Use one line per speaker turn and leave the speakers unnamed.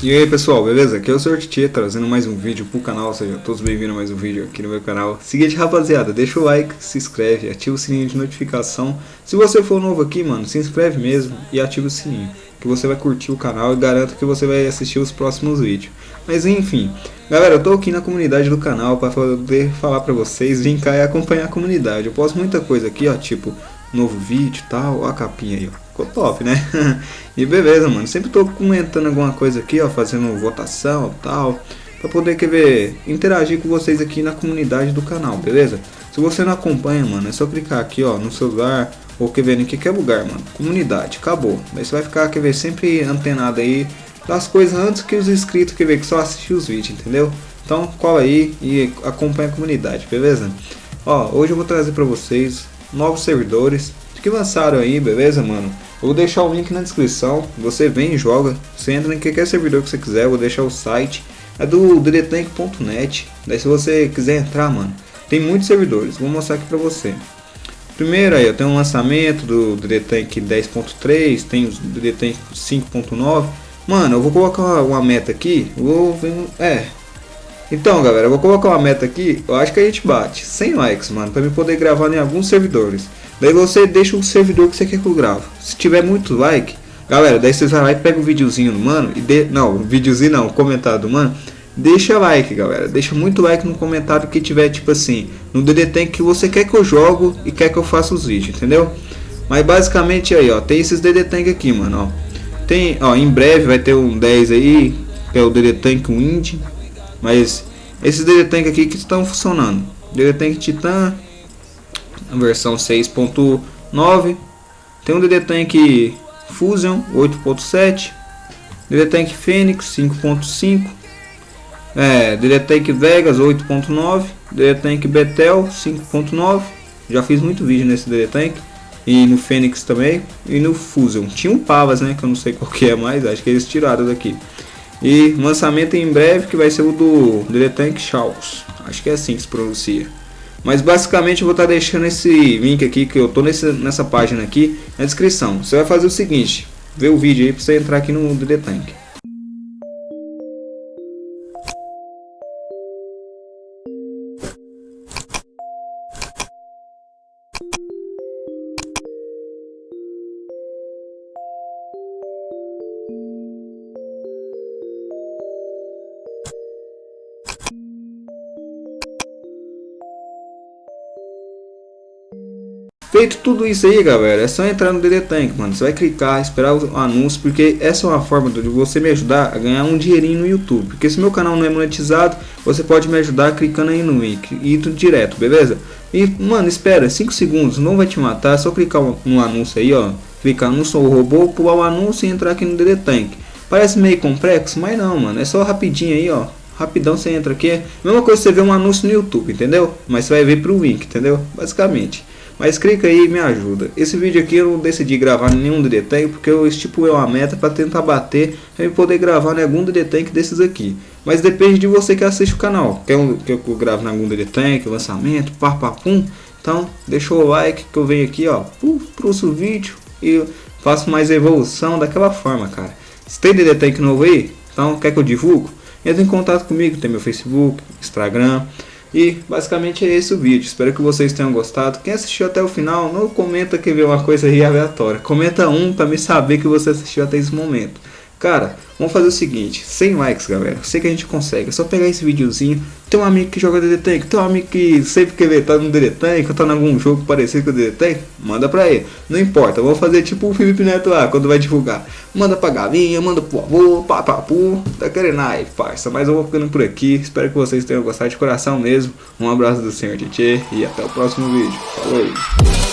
E aí pessoal, beleza? Aqui é o Sr. Tietê trazendo mais um vídeo pro canal, sejam todos bem-vindos a mais um vídeo aqui no meu canal. Seguinte rapaziada, deixa o like, se inscreve, ativa o sininho de notificação. Se você for novo aqui, mano, se inscreve mesmo e ativa o sininho, que você vai curtir o canal e garanto que você vai assistir os próximos vídeos. Mas enfim, galera, eu tô aqui na comunidade do canal para poder falar pra vocês, vir cá e acompanhar a comunidade. Eu posto muita coisa aqui, ó, tipo novo vídeo e tal, ó a capinha aí, ó ficou top, né? e beleza, mano. Sempre tô comentando alguma coisa aqui, ó, fazendo votação e tal. Pra poder, quer ver, interagir com vocês aqui na comunidade do canal, beleza? Se você não acompanha, mano, é só clicar aqui, ó, no celular ou quer ver em qualquer lugar, mano. Comunidade, acabou. Daí você vai ficar, quer ver, sempre antenado aí das coisas antes que os inscritos, quer ver, que só assistir os vídeos, entendeu? Então cola aí e acompanha a comunidade, beleza? Ó, hoje eu vou trazer pra vocês novos servidores. Que lançaram aí, beleza, mano? Vou deixar o link na descrição, você vem e joga, você entra em qualquer servidor que você quiser, vou deixar o site, é do ddetank.net, daí se você quiser entrar, mano, tem muitos servidores, vou mostrar aqui pra você. Primeiro aí, eu tenho um lançamento do DDTank 10.3, tem o DDTank 5.9, mano, eu vou colocar uma meta aqui, vou é, então galera, eu vou colocar uma meta aqui, eu acho que a gente bate 100 likes, mano, pra me poder gravar em alguns servidores. Daí você deixa o servidor que você quer que eu grave. Se tiver muito like, galera, daí você vai lá e pega o um videozinho do mano e de... não, videozinho não, comentário do mano. Deixa like, galera. Deixa muito like no comentário que tiver tipo assim, no DD que você quer que eu jogo e quer que eu faça os vídeos, entendeu? Mas basicamente aí, ó, tem esses DD Tank aqui, mano, ó. Tem, ó, em breve vai ter um 10 aí, que é o DD Tank Wind, mas esses DD Tank aqui que estão funcionando. DD Tank Titan, versão 6.9. Tem um DD Tank Fusion 8.7, DD Tank Fênix 5.5, é, DD Tank Vegas 8.9, DD Tank Betel 5.9. Já fiz muito vídeo nesse DD Tank e no Fênix também e no Fusion. Tinha um Pavas, né, que eu não sei qual que é mais, acho que eles tiraram daqui. E lançamento em breve que vai ser o do DD Tank Shaws. Acho que é assim que se pronuncia. Mas basicamente eu vou estar tá deixando esse link aqui que eu tô nesse, nessa página aqui na descrição. Você vai fazer o seguinte, ver o vídeo aí para você entrar aqui no DD Tank. Feito tudo isso aí, galera, é só entrar no DD Tank, mano. Você vai clicar, esperar o anúncio, porque essa é uma forma de você me ajudar a ganhar um dinheirinho no YouTube. Porque se meu canal não é monetizado, você pode me ajudar clicando aí no link e tudo direto, beleza? E, mano, espera, 5 segundos, não vai te matar, é só clicar no anúncio aí, ó. Clicar no Sou Robô, pular o anúncio e entrar aqui no DD Tank. Parece meio complexo, mas não, mano, é só rapidinho aí, ó. Rapidão você entra aqui. Mesma coisa você vê um anúncio no YouTube, entendeu? Mas você vai ver pro link, entendeu? Basicamente. Mas clica aí e me ajuda. Esse vídeo aqui eu não decidi gravar nenhum DD Tank porque eu estipulei uma meta para tentar bater e poder gravar em algum DD Tank desses aqui. Mas depende de você que assiste o canal. Quer que eu grave em algum DD Tank, lançamento, papapum? Então deixa o like que eu venho aqui ó, pro o vídeo e faço mais evolução daquela forma, cara. Se tem DD Tank novo aí, então quer que eu divulgo? Entre em contato comigo, tem meu Facebook, Instagram. E basicamente é esse o vídeo, espero que vocês tenham gostado. Quem assistiu até o final, não comenta que viu uma coisa aí aleatória. Comenta um para me saber que você assistiu até esse momento. Cara, vamos fazer o seguinte, 100 likes galera, sei que a gente consegue, é só pegar esse videozinho, tem um amigo que joga DD tem um amigo que sempre que ver tá no DD ou tá em algum jogo parecido com o DD manda pra ele, não importa, vamos fazer tipo o Felipe Neto lá, quando vai divulgar, manda pra galinha, manda pro avô, papapu, tá querendo aí, parça, mas eu vou ficando por aqui, espero que vocês tenham gostado de coração mesmo, um abraço do Senhor Tietê e até o próximo vídeo, falou!